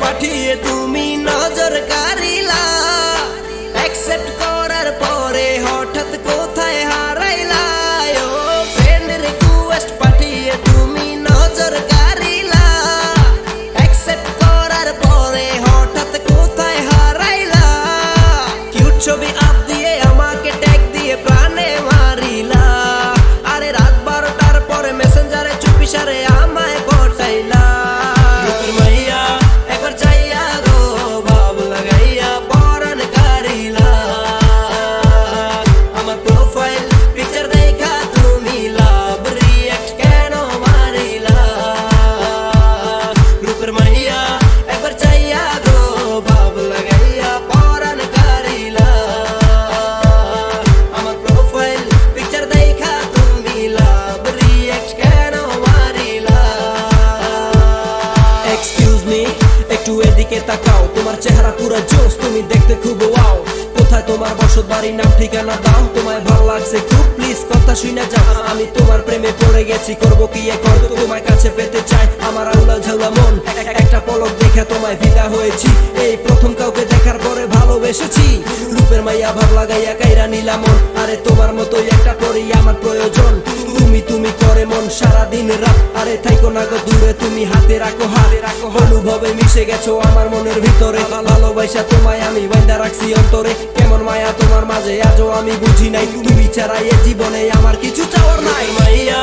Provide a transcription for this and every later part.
পাঠিয়ে তুমি নজর কারিলা এদিকে তাকাও। তোমার চেহারা পুরো জোস তুমি দেখতে খুব ওয়াও। কোথায় তোমার বসত বাড়ির নাম, ঠিকানা দাও তোমায় ভালো লাগছে খুব প্লিজ কথা শুনে যাও। আমি তোমার প্রেমে পড়ে গেছি, করব কি এখন? তোমার কাছে পেতে চাই, আমার আউলা ঝাউলা মন। একটা পলক দেখে তোমায় ফিদা হয়েছি। এই প্রথম কাউকে ভালোবেসেছি। রূপের মাইয়া ভাব লাগাইয়া কাইরা নিলাম আরে তোমার মতোই একটা পরেই আমার প্রয়োজন। তুমি তুমি করে মন সারা দিন রাত। আরে থাইকো না গো, দূরে তুমি হাতে রাখো হাতে রাখো। অনুভবে মিশে গেছো আমার মনের ভিতরে। ভালোবাসা তোমায় আমি বাইন্দা রাখছি অন্তরে। কেমন মায়া তোমার মাঝে, আজও আমি বুঝি নাই। তুমি ছাড়া এ জীবনে আমার কিছু চাওয়ার নাই। মাইয়া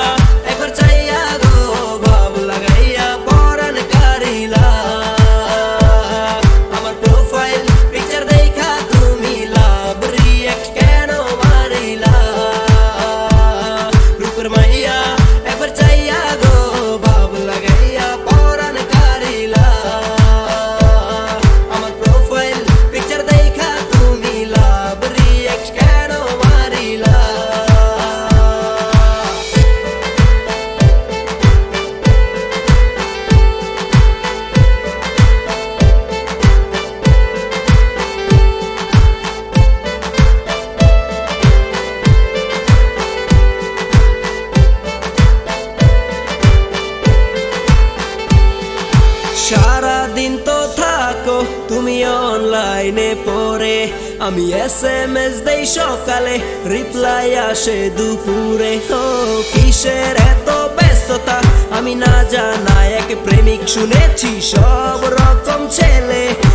অনলাইনে পরে আমি এস এম এস দেই সকালে, রিপ্লাই আসে দুপুরে। ও, কিসের এত ব্যস্ততা? আমি না জানা, এক প্রেমিক শুনেছি, সব রকম ছেলে।